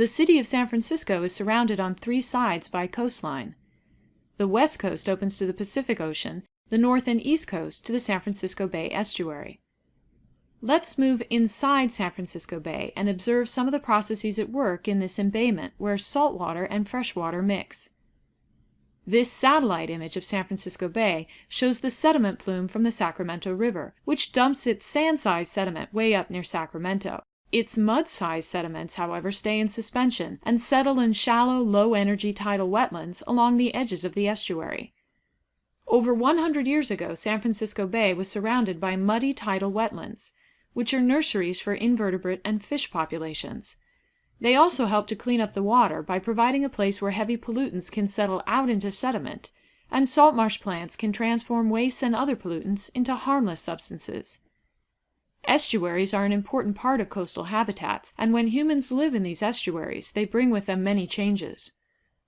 The city of San Francisco is surrounded on three sides by coastline. The west coast opens to the Pacific Ocean, the north and east coast to the San Francisco Bay estuary. Let's move inside San Francisco Bay and observe some of the processes at work in this embayment where salt water and fresh water mix. This satellite image of San Francisco Bay shows the sediment plume from the Sacramento River, which dumps its sand-sized sediment way up near Sacramento. Its mud-sized sediments, however, stay in suspension and settle in shallow, low-energy tidal wetlands along the edges of the estuary. Over 100 years ago, San Francisco Bay was surrounded by muddy tidal wetlands, which are nurseries for invertebrate and fish populations. They also help to clean up the water by providing a place where heavy pollutants can settle out into sediment, and salt marsh plants can transform wastes and other pollutants into harmless substances. Estuaries are an important part of coastal habitats, and when humans live in these estuaries, they bring with them many changes.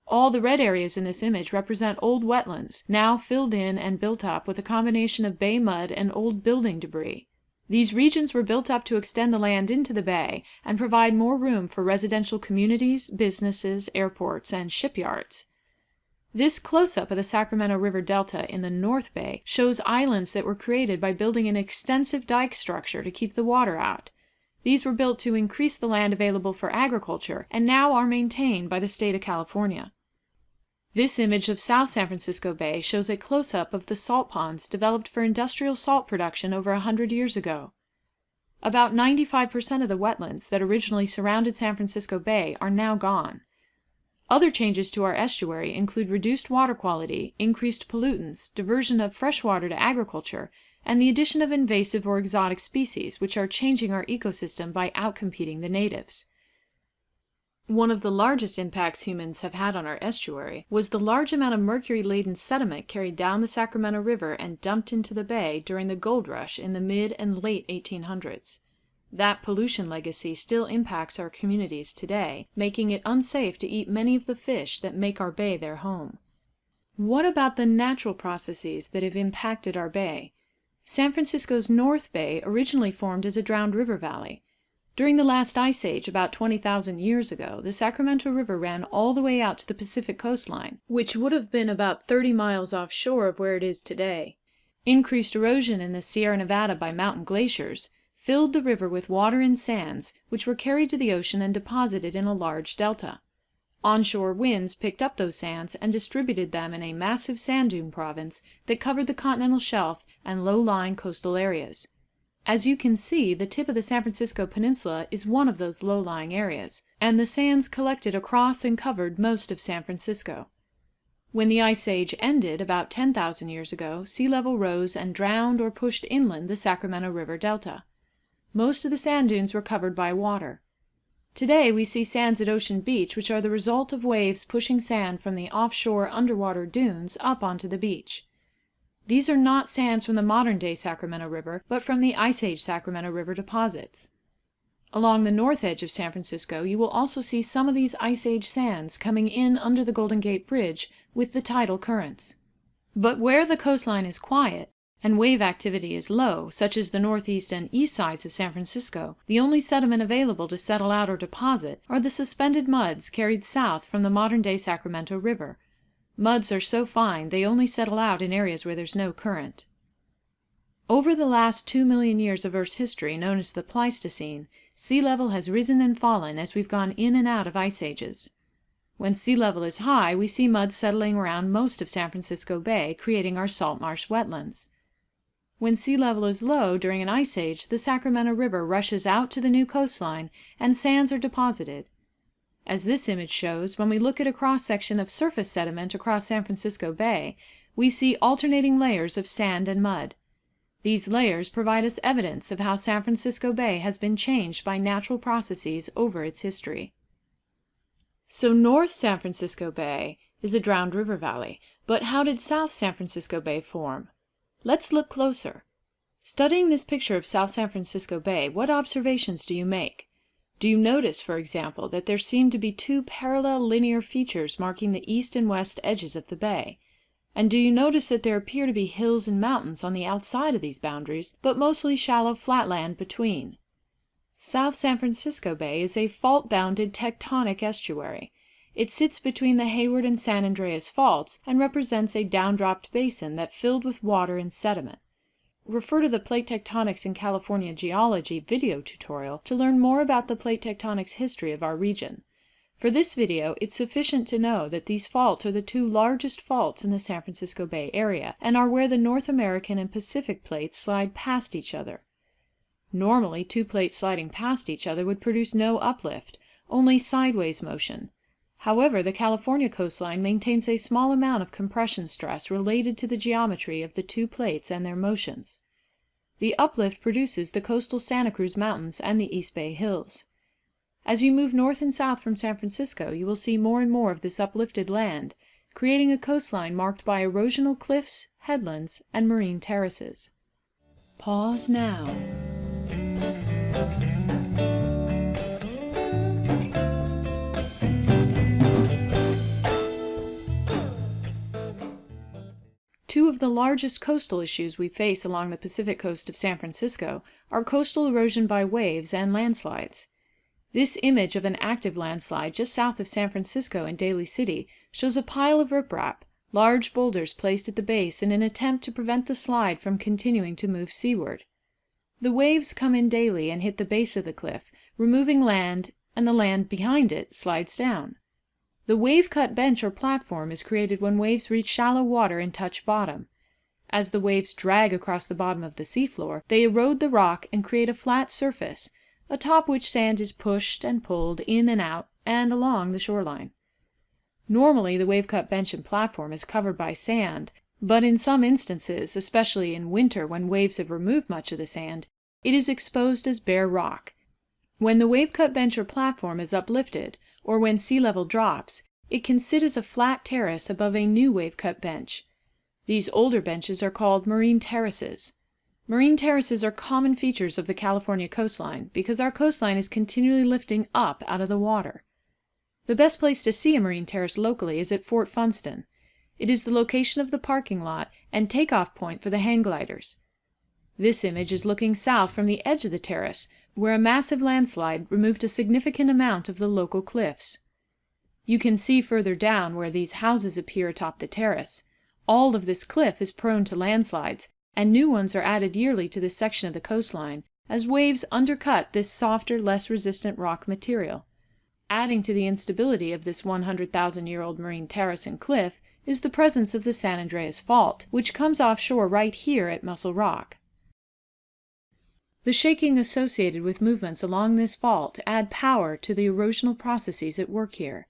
All the red areas in this image represent old wetlands, now filled in and built up with a combination of bay mud and old building debris. These regions were built up to extend the land into the bay and provide more room for residential communities, businesses, airports, and shipyards. This close-up of the Sacramento River Delta in the North Bay shows islands that were created by building an extensive dike structure to keep the water out. These were built to increase the land available for agriculture and now are maintained by the state of California. This image of South San Francisco Bay shows a close-up of the salt ponds developed for industrial salt production over a hundred years ago. About 95% of the wetlands that originally surrounded San Francisco Bay are now gone. Other changes to our estuary include reduced water quality, increased pollutants, diversion of fresh water to agriculture, and the addition of invasive or exotic species, which are changing our ecosystem by outcompeting the natives. One of the largest impacts humans have had on our estuary was the large amount of mercury-laden sediment carried down the Sacramento River and dumped into the bay during the gold rush in the mid and late 1800s. That pollution legacy still impacts our communities today, making it unsafe to eat many of the fish that make our bay their home. What about the natural processes that have impacted our bay? San Francisco's North Bay originally formed as a drowned river valley. During the last ice age, about 20,000 years ago, the Sacramento River ran all the way out to the Pacific coastline, which would have been about 30 miles offshore of where it is today. Increased erosion in the Sierra Nevada by mountain glaciers filled the river with water and sands, which were carried to the ocean and deposited in a large delta. Onshore winds picked up those sands and distributed them in a massive sand dune province that covered the continental shelf and low-lying coastal areas. As you can see, the tip of the San Francisco Peninsula is one of those low-lying areas, and the sands collected across and covered most of San Francisco. When the Ice Age ended about 10,000 years ago, sea level rose and drowned or pushed inland the Sacramento River Delta. Most of the sand dunes were covered by water. Today we see sands at Ocean Beach which are the result of waves pushing sand from the offshore underwater dunes up onto the beach. These are not sands from the modern-day Sacramento River, but from the Ice Age Sacramento River deposits. Along the north edge of San Francisco you will also see some of these Ice Age sands coming in under the Golden Gate Bridge with the tidal currents. But where the coastline is quiet, and wave activity is low, such as the northeast and east sides of San Francisco, the only sediment available to settle out or deposit are the suspended muds carried south from the modern-day Sacramento River. Muds are so fine they only settle out in areas where there's no current. Over the last two million years of Earth's history, known as the Pleistocene, sea level has risen and fallen as we've gone in and out of ice ages. When sea level is high, we see mud settling around most of San Francisco Bay, creating our salt marsh wetlands. When sea level is low during an ice age, the Sacramento River rushes out to the new coastline and sands are deposited. As this image shows, when we look at a cross-section of surface sediment across San Francisco Bay, we see alternating layers of sand and mud. These layers provide us evidence of how San Francisco Bay has been changed by natural processes over its history. So North San Francisco Bay is a drowned river valley, but how did South San Francisco Bay form? Let's look closer. Studying this picture of South San Francisco Bay, what observations do you make? Do you notice, for example, that there seem to be two parallel linear features marking the east and west edges of the bay? And do you notice that there appear to be hills and mountains on the outside of these boundaries, but mostly shallow flat land between? South San Francisco Bay is a fault-bounded tectonic estuary. It sits between the Hayward and San Andreas faults and represents a downdropped basin that filled with water and sediment. Refer to the Plate Tectonics in California Geology video tutorial to learn more about the plate tectonics history of our region. For this video, it's sufficient to know that these faults are the two largest faults in the San Francisco Bay area and are where the North American and Pacific plates slide past each other. Normally, two plates sliding past each other would produce no uplift, only sideways motion. However, the California coastline maintains a small amount of compression stress related to the geometry of the two plates and their motions. The uplift produces the coastal Santa Cruz Mountains and the East Bay Hills. As you move north and south from San Francisco, you will see more and more of this uplifted land, creating a coastline marked by erosional cliffs, headlands, and marine terraces. Pause now. Two of the largest coastal issues we face along the Pacific coast of San Francisco are coastal erosion by waves and landslides. This image of an active landslide just south of San Francisco in Daly City shows a pile of riprap, large boulders placed at the base in an attempt to prevent the slide from continuing to move seaward. The waves come in daily and hit the base of the cliff, removing land, and the land behind it slides down. The wave-cut bench or platform is created when waves reach shallow water and touch bottom. As the waves drag across the bottom of the seafloor, they erode the rock and create a flat surface, atop which sand is pushed and pulled in and out and along the shoreline. Normally, the wave-cut bench and platform is covered by sand, but in some instances, especially in winter when waves have removed much of the sand, it is exposed as bare rock. When the wave-cut bench or platform is uplifted, or when sea level drops, it can sit as a flat terrace above a new wave-cut bench. These older benches are called marine terraces. Marine terraces are common features of the California coastline because our coastline is continually lifting up out of the water. The best place to see a marine terrace locally is at Fort Funston. It is the location of the parking lot and takeoff point for the hang gliders. This image is looking south from the edge of the terrace, where a massive landslide removed a significant amount of the local cliffs. You can see further down where these houses appear atop the terrace. All of this cliff is prone to landslides, and new ones are added yearly to this section of the coastline, as waves undercut this softer, less resistant rock material. Adding to the instability of this 100,000-year-old marine terrace and cliff is the presence of the San Andreas Fault, which comes offshore right here at Mussel Rock. The shaking associated with movements along this fault add power to the erosional processes at work here.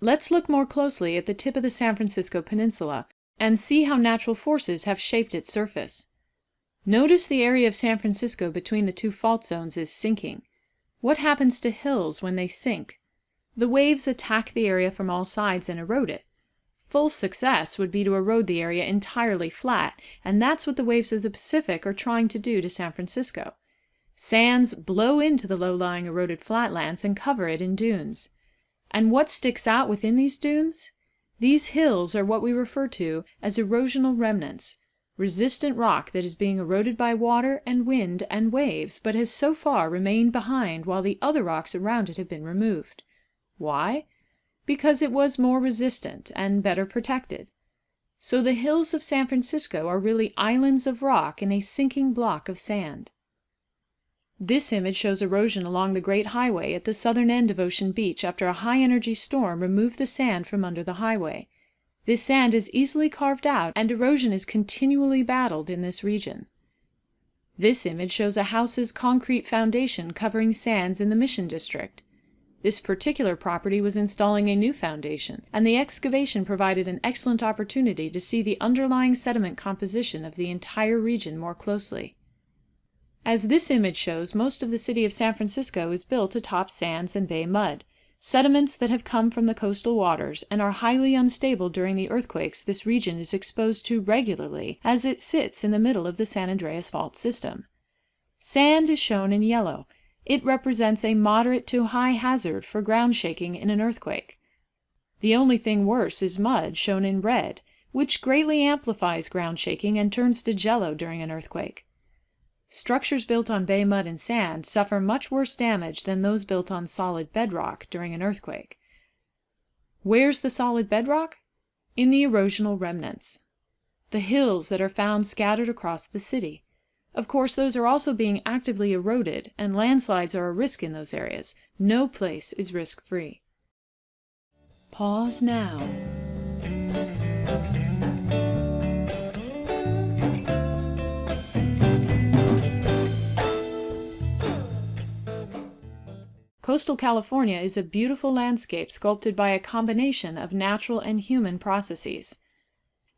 Let's look more closely at the tip of the San Francisco Peninsula and see how natural forces have shaped its surface. Notice the area of San Francisco between the two fault zones is sinking. What happens to hills when they sink? The waves attack the area from all sides and erode it. Full success would be to erode the area entirely flat, and that's what the waves of the Pacific are trying to do to San Francisco. Sands blow into the low-lying eroded flatlands and cover it in dunes. And what sticks out within these dunes? These hills are what we refer to as erosional remnants, resistant rock that is being eroded by water and wind and waves, but has so far remained behind while the other rocks around it have been removed. Why? Because it was more resistant and better protected. So the hills of San Francisco are really islands of rock in a sinking block of sand. This image shows erosion along the Great Highway at the southern end of Ocean Beach after a high-energy storm removed the sand from under the highway. This sand is easily carved out, and erosion is continually battled in this region. This image shows a house's concrete foundation covering sands in the Mission District. This particular property was installing a new foundation, and the excavation provided an excellent opportunity to see the underlying sediment composition of the entire region more closely. As this image shows, most of the city of San Francisco is built atop sands and bay mud, sediments that have come from the coastal waters and are highly unstable during the earthquakes this region is exposed to regularly, as it sits in the middle of the San Andreas Fault system. Sand is shown in yellow, it represents a moderate to high hazard for ground shaking in an earthquake. The only thing worse is mud, shown in red, which greatly amplifies ground shaking and turns to jello during an earthquake. Structures built on bay mud and sand suffer much worse damage than those built on solid bedrock during an earthquake. Where's the solid bedrock? In the erosional remnants. The hills that are found scattered across the city. Of course, those are also being actively eroded, and landslides are a risk in those areas. No place is risk free. Pause now. Coastal California is a beautiful landscape sculpted by a combination of natural and human processes.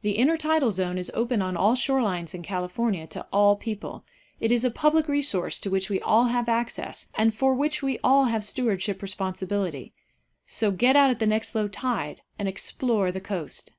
The intertidal zone is open on all shorelines in California to all people. It is a public resource to which we all have access, and for which we all have stewardship responsibility. So get out at the next low tide and explore the coast.